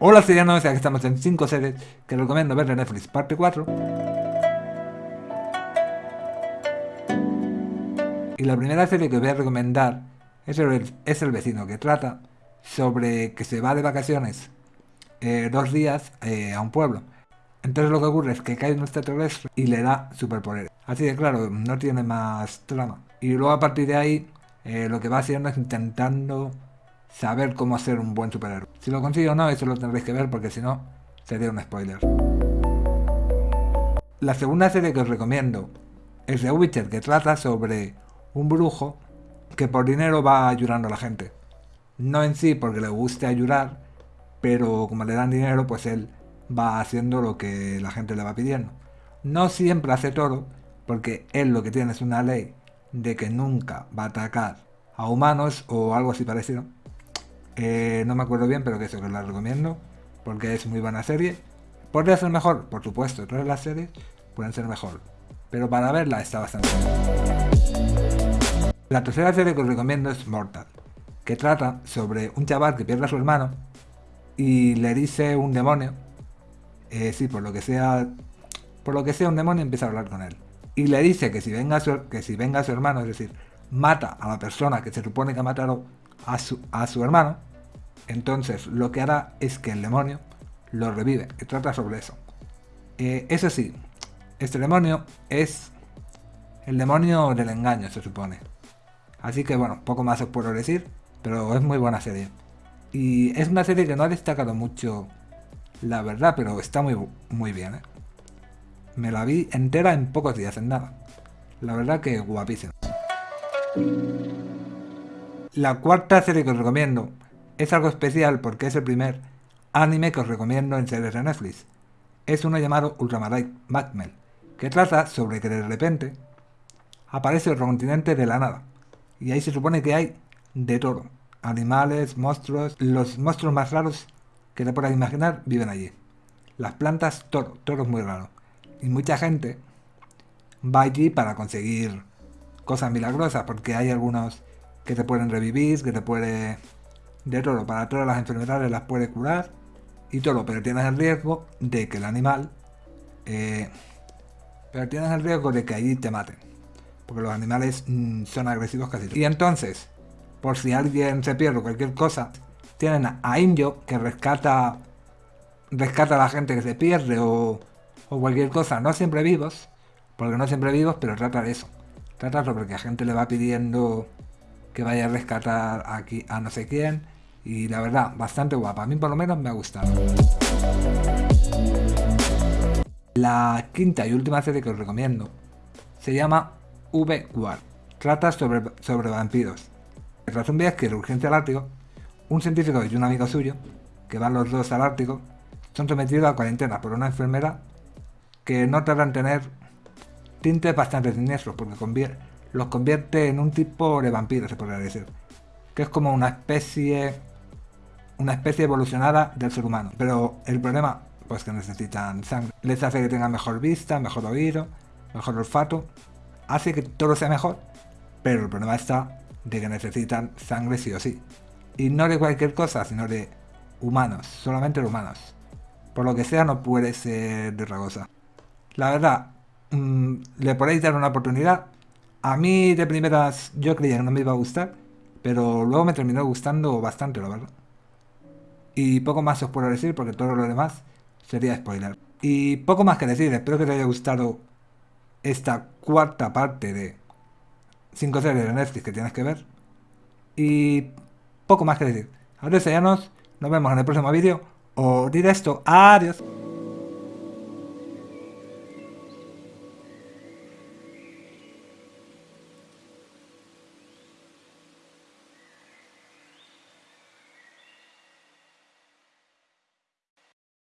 Hola serianos, aquí estamos en 5 series que recomiendo ver en Netflix parte 4. Y la primera serie que voy a recomendar es el, es el vecino, que trata sobre que se va de vacaciones eh, dos días eh, a un pueblo. Entonces lo que ocurre es que cae un extraterrestre y le da superpoderes. Así que claro, no tiene más trama. Y luego a partir de ahí, eh, lo que va haciendo es intentando saber cómo hacer un buen superhéroe. Si lo consigo o no, eso lo tendréis que ver porque si no, sería un spoiler. La segunda serie que os recomiendo es The Witcher, que trata sobre un brujo que por dinero va ayudando a la gente. No en sí porque le guste ayudar, pero como le dan dinero, pues él va haciendo lo que la gente le va pidiendo. No siempre hace todo, porque él lo que tiene es una ley de que nunca va a atacar a humanos o algo así parecido. Eh, no me acuerdo bien, pero que eso que la recomiendo, porque es muy buena serie. ¿Podría ser mejor? Por supuesto, todas las series pueden ser mejor, pero para verla está bastante bien. La tercera serie que os recomiendo es Mortal, que trata sobre un chaval que pierde a su hermano y le dice un demonio, eh, sí, por lo que sea, por lo que sea un demonio empieza a hablar con él. Y le dice que si venga que si venga su hermano, es decir, mata a la persona que se supone que ha matado a su, a su hermano, entonces lo que hará es que el demonio lo revive, y trata sobre eso. Eh, eso sí, este demonio es el demonio del engaño, se supone. Así que bueno, poco más os puedo decir, pero es muy buena serie. Y es una serie que no ha destacado mucho, la verdad, pero está muy, muy bien. ¿eh? Me la vi entera en pocos días, en nada. La verdad que guapísima. La cuarta serie que os recomiendo es algo especial porque es el primer anime que os recomiendo en series de Netflix. Es uno llamado Ultramarine Magmel, que trata sobre que de repente aparece otro continente de la nada. Y ahí se supone que hay de todo. Animales, monstruos, los monstruos más raros que te puedas imaginar viven allí. Las plantas, todo, todo es muy raro. Y mucha gente va allí para conseguir cosas milagrosas, porque hay algunos que te pueden revivir, que te puede de todo, para todas las enfermedades las puede curar y todo, pero tienes el riesgo de que el animal, eh, pero tienes el riesgo de que allí te maten, porque los animales mm, son agresivos casi. Y entonces, por si alguien se pierde cualquier cosa, tienen a Injo que rescata, rescata a la gente que se pierde o, o cualquier cosa, no siempre vivos, porque no siempre vivos, pero trata de eso. Trata sobre que la gente le va pidiendo que vaya a rescatar aquí a no sé quién y la verdad, bastante guapa. A mí por lo menos me ha gustado. La quinta y última serie que os recomiendo se llama V-War. Trata sobre, sobre vampiros. Tras un viaje de urgencia al Ártico, un científico y un amigo suyo, que van los dos al Ártico, son sometidos a cuarentena por una enfermedad que no tardan en tener tintes bastante siniestros porque los convierte en un tipo de vampiro, se podría decir. Que es como una especie una especie evolucionada del ser humano. Pero el problema, pues que necesitan sangre. Les hace que tengan mejor vista, mejor oído, mejor olfato. Hace que todo sea mejor. Pero el problema está de que necesitan sangre sí o sí. Y no de cualquier cosa, sino de humanos, solamente de humanos. Por lo que sea, no puede ser de otra cosa. La verdad, mm, le podéis dar una oportunidad. A mí de primeras yo creía que no me iba a gustar, pero luego me terminó gustando bastante, la verdad. Y poco más os puedo decir porque todo lo demás sería spoiler. Y poco más que decir, espero que te haya gustado esta cuarta parte de 5 series de Netflix que tienes que ver. Y poco más que decir. Adiós, nos vemos en el próximo vídeo o directo. Adiós.